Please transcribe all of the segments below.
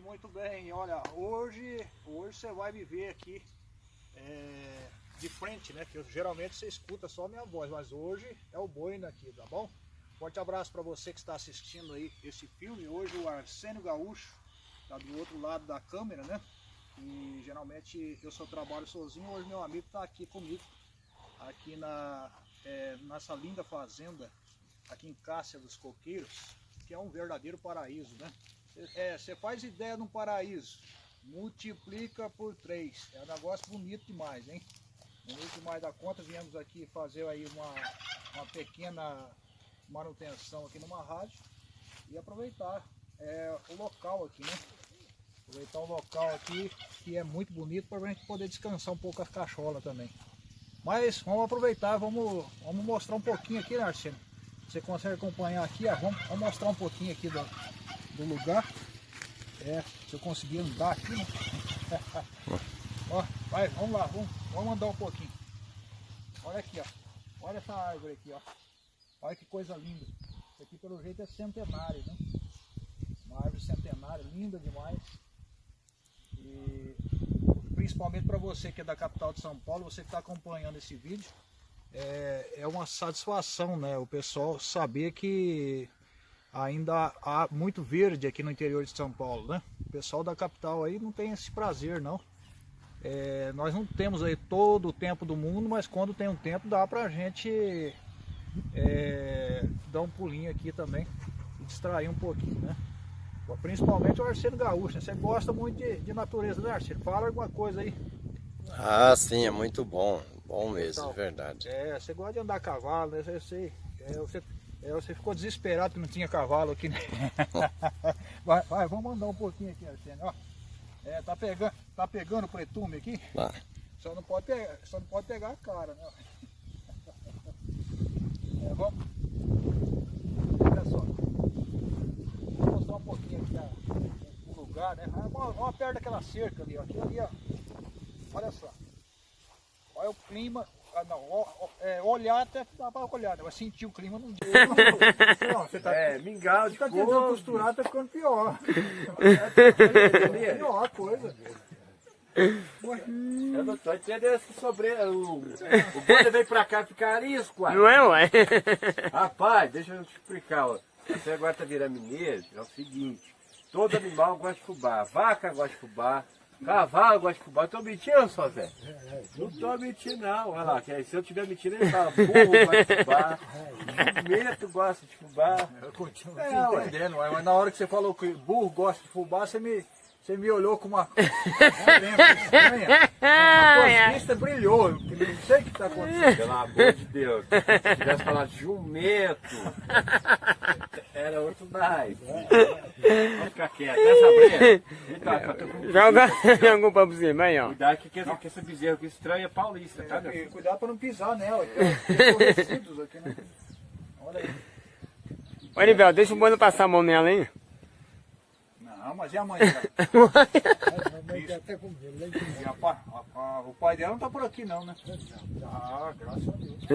Muito bem, olha, hoje, hoje você vai me ver aqui é, de frente, né? Que eu, geralmente você escuta só a minha voz, mas hoje é o boi aqui, tá bom? Forte abraço para você que está assistindo aí esse filme. Hoje o Arsênio Gaúcho tá do outro lado da câmera, né? E geralmente eu só trabalho sozinho, hoje meu amigo está aqui comigo, aqui na, é, nessa linda fazenda, aqui em Cássia dos Coqueiros, que é um verdadeiro paraíso, né? É, você faz ideia de um paraíso, multiplica por três. É um negócio bonito demais, hein? Bonito demais da conta. Viemos aqui fazer aí uma, uma pequena manutenção aqui numa rádio e aproveitar é, o local aqui, né? Aproveitar o local aqui, que é muito bonito, para a gente poder descansar um pouco as cacholas também. Mas vamos aproveitar, vamos, vamos mostrar um pouquinho aqui, né, Arsênio? Você consegue acompanhar aqui, ó, vamos, vamos mostrar um pouquinho aqui do, do lugar. É, se eu conseguir andar aqui, né? ó, vai, vamos lá, vamos, vamos andar um pouquinho. Olha aqui, ó. Olha essa árvore aqui, ó. Olha que coisa linda. Isso aqui pelo jeito é centenário, né? Uma árvore centenária, linda demais. E principalmente para você que é da capital de São Paulo, você que está acompanhando esse vídeo, é, é uma satisfação, né? O pessoal saber que ainda há muito verde aqui no interior de São Paulo, né? O pessoal da capital aí não tem esse prazer, não. É, nós não temos aí todo o tempo do mundo, mas quando tem um tempo dá pra gente é, dar um pulinho aqui também e distrair um pouquinho, né? Principalmente o Arcelo Gaúcho, né? você gosta muito de, de natureza, né Arcelo? Fala alguma coisa aí. Ah, sim, é muito bom, bom mesmo, então, verdade. É, você gosta de andar a cavalo, né? Eu sei, é, você é, você ficou desesperado que não tinha cavalo aqui, né? vai, vai, vamos andar um pouquinho aqui. Ó, é, tá pegando, tá pegando o pretume aqui? Tá. Só não pode pegar, só não pode pegar a cara, né? É, vamos. Olha só. Vou mostrar um pouquinho aqui a, o lugar, né? Vamos, vamos perto daquela cerca ali, ó. Aqui ali, ó. Olha só. Olha o clima, ah, não, é, olhar até dá para olhar, né? mas sentir o clima não deu. Não, você tá, é, mingau de Você tá tentando costurar, tá ficando pior. É, pior a coisa. Eu não tô entendendo que sobre o, o bonde veio pra cá ficar arisco, Não é, ué? Rapaz, deixa eu te explicar, ó. Você agora tá virando mineiro, é o seguinte, todo animal gosta de fubá, vaca gosta de fubá, Cavalo gosta de fubá. Tô mentindo, só Zé? Não tô mentindo, não. Olha lá, que se eu tiver mentindo, ele fala: burro gosta de fubá, jumento gosta de fubá. Eu continuo é, entendendo, mas na hora que você falou que burro gosta de fubá, você me. Você me olhou com uma, uma vista brilhou. Eu não sei o que está acontecendo. Pelo amor de Deus. Se tivesse falado jumento, era outro mais. Vamos ficar quieto. Essa breia. Joga, joga um pra cima aí, ó. Cuidado que, que, que esse bezerro aqui estranho é paulista, tá? É, cuidado para não pisar nela. Tem resíduos aqui, né? Olha aí. Ô, Nivel, deixa o boi passar a mão nela, hein? Não, mas e a mãe dela? e a, a, a, o pai dela não tá por aqui não, né? Ah, graças a Deus. que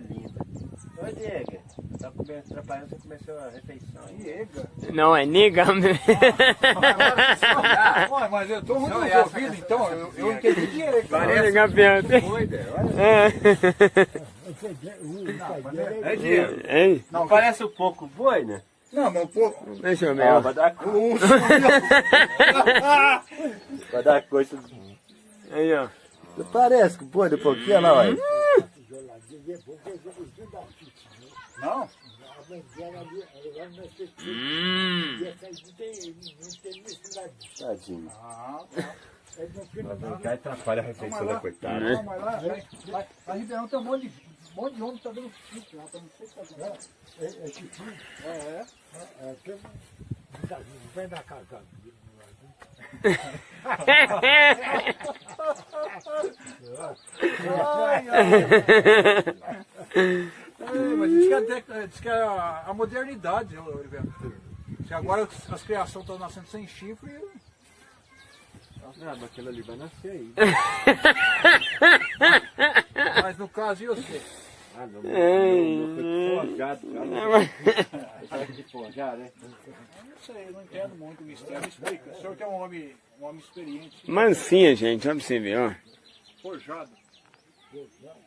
lindo. Oi, Diego. Tá atrapalhando, você começou a refeição. Diego? Não, é nega. Ah, mas eu tô muito resolvido, então. Eu, eu entendi Diego. Parece doida. É. É, Diego. Não, parece um pouco boi, né? Não, meu povo. Deixa eu ver. Ah, vai dar curso. vai dar coisa. Aí, ó. Parece que pô, de pouquinho, lá, olha. Não? Hum. Tadinho. Ah, tá. Vai brincar e atrapalha a refeição da coitada. Não, mas lá, lá, lá, lá em Ribeirão tem um monte de, um monte de homem que tá dando chute lá, tá não sei o que tá dando. É, é chute? É, é. É, tem um... Vem da casa. ai, ai. É, mas diz que, a, diz que a, a modernidade, Oliveira. Se agora as criações estão nascendo sem chifre, ah, mas aquele ali vai nascer aí. Mas no caso, e você? Ah, não, não, não, foi forjado, cara. Não, mas- Sabe de forjar, né? Não sei, eu não entendo muito o mistério. Me explica. O senhor que é um homem, um homem experiente. Mansinha, gente, olha pra você ver, ó. Forjado.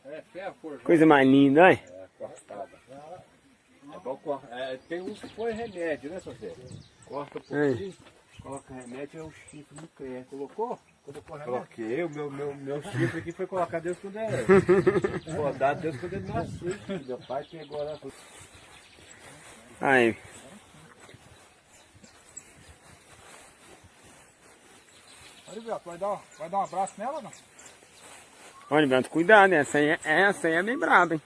É, ferro forjado. Coisa mais linda, olha. É, cortada. É bom cor... é, tem uns que põe remédio, né, Sofia? Corta um pouquinho, coloca remédio, é o chifre no cresce. Colocou? Colocou remédio? Coloquei, o meu, meu, meu chifre aqui foi colocar Deus quando é. Rodado Deus quando ele nasceu. Meu pai pegou lá. Aí. Olha, Beto, vai dar, vai dar um abraço nela ou não? Olha, Beto, cuidado, essa aí, é- essa aí é bem braba, hein?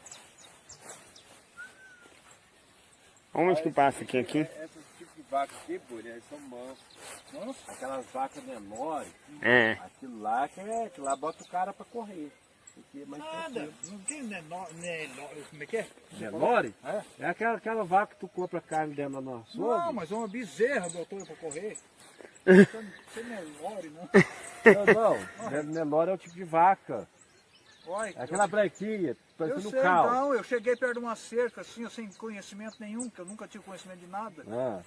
Onde que passa aqui, aqui? Esses tipos de vaca aqui, pô, eles são mansos. Aquelas vacas menores, É. aquilo lá que é, aquilo lá bota o cara pra correr. Aqui é mais Nada, não tem menor, menor, como é que é? Menore? É? É aquela, aquela vaca que tu compra carne dentro da nossa Não, mas é uma bezerra botou pra correr. Você não é não. Não, não. Menor é o tipo de vaca. Olha, É aquela branquinha, eu parecendo um sei, cal. então, eu cheguei perto de uma cerca assim, eu sem conhecimento nenhum, que eu nunca tive conhecimento de nada. Ah,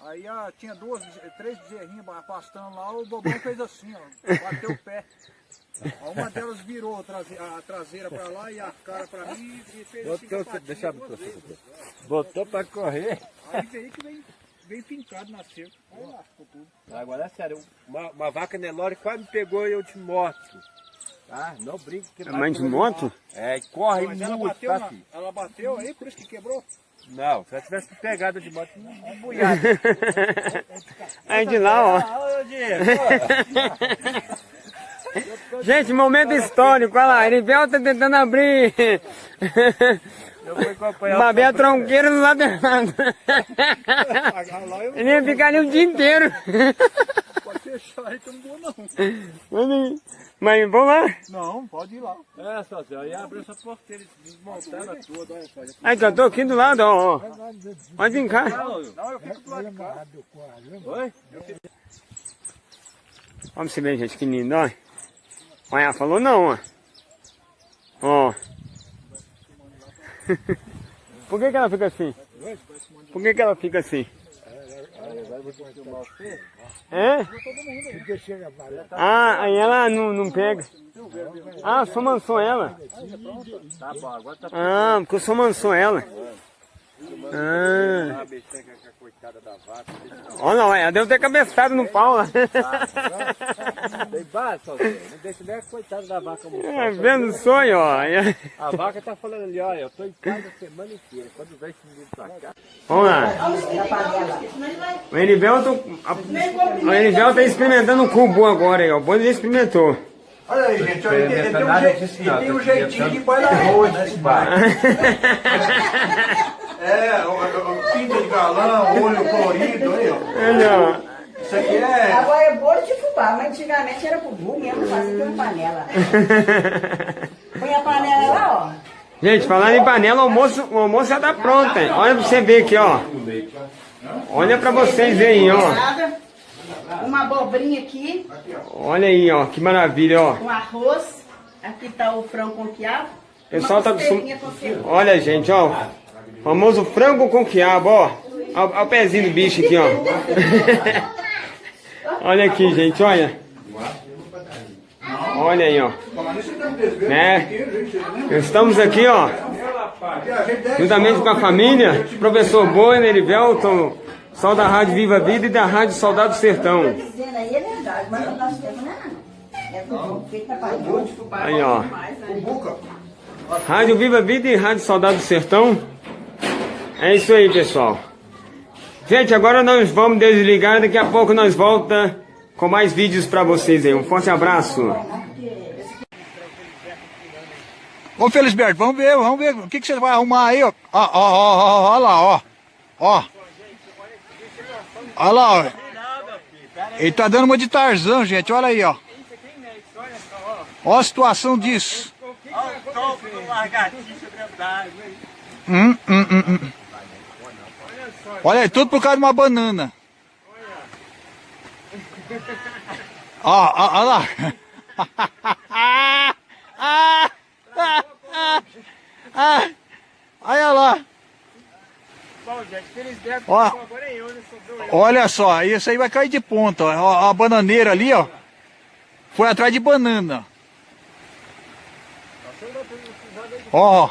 Aí ah, tinha duas, três bezerrinhas pastando lá, o bobão fez assim, ó, bateu o pé. Uma delas virou a trase- a traseira pra lá e a cara pra mim e fez assim botou, patinha deixa duas vezes. botou pra correr. Aí veio que vem, vem pincado na cerca. Aí lascou tudo. Agora é sério, uma, uma vaca Nelore quase me pegou e eu te mostro. Tá? Não brinque. que É mãe de moto? É, corre Mas ela muito, bateu, tá, na, ela bateu aí, por isso que quebrou. Não, se ela tivesse pegado de moto, não embuiado. Aí de lá, ó. Ah, Gente, momento histórico, olha lá. Erivel tá tentando abrir. o Babel tronqueiro do lado errado. Ele ia ficar ali o dia inteiro. Aí que eu não. Mas- Mas vamos lá. Não, pode ir lá. É, sócio, aí abre essa porteira, desmontar ela toda, olha só. Aí que eu tô aqui do lado, ó. ó. Pode vir cá. Não, eu fico do lado de cá. Oi? Vamos se ver, gente, que lindo, ó. Olha, ela falou não, ó. Ó. Por que que ela fica assim? Por que que ela fica assim? É? Ah, aí ela não, não pega. Ah, só mansou ela. Tá tá Ah, porque eu só mansou ela. Ah. Ah. Olha lá, ela deve ter cabeçado no pau lá. Tem base, sócio, não deixa nem a coitada da vaca morrer. É, vendo o sonho, ó. A vaca tá falando ali, olha, eu tô em casa a semana inteira. Quando vem esse menino pra cá, Vamos lá. O Erivel, tô, a, o Erivel tá experimentando o cubo agora aí, ó. O já experimentou. Olha aí, gente, olha, ele, ele tem um, não, tá jeitinho de boi da arroz, né, esse bar. É, o, o, pinta de galão, olho colorido, aí, ó. Isso aqui é... Agora é bolo de fubá, mas antigamente era bubu mesmo, fazia com panela. Põe a panela lá, ó. Gente, falando em panela, o almoço, o almoço já tá pronto, hein? Olha pra você ver aqui, ó. Olha pra vocês verem, ó. Uma abobrinha aqui, Olha aí, ó. Que maravilha, ó. um arroz. Aqui tá o frango com quiabo. Pessoal tá acostumado. Olha, gente, ó. Famoso frango com quiabo, ó. Olha o pezinho do bicho aqui, ó. olha aqui, gente, olha. Olha aí, ó. Né? Estamos aqui, ó. Juntamente com a família, professor Boi, Nerivelton, sol da Rádio Viva Vida e da Rádio Soldado Sertão. Aí é não é. Aí, ó. Rádio Viva Vida e Rádio Soldado do Sertão. É isso aí, pessoal. Gente, agora nós vamos desligar. Daqui a pouco nós volta com mais vídeos pra vocês aí. Um forte abraço. Ô Felisberto, vamos ver, vamos ver o que, que você vai arrumar aí, ó. Ó, ó, ó, ó, ó lá, ó. Ó. Olha lá, ó. Ele tá dando uma de Tarzan, gente, olha aí, ó. Ó a situação disso. Hum, hum, hum, hum. Olha aí, tudo por causa de uma banana. Ó, ó, ó lá. olha lá. Ó, olha só, isso aí vai cair de ponta. Ó, a bananeira ali, ó. Foi atrás de banana. Ó.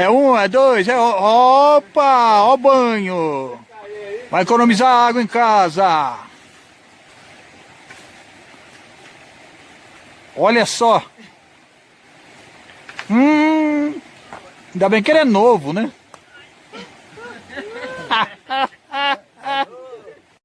É um, é dois, é... Opa! Ó banho! Vai economizar água em casa! Olha só! Hum... Ainda bem que ele é novo, né?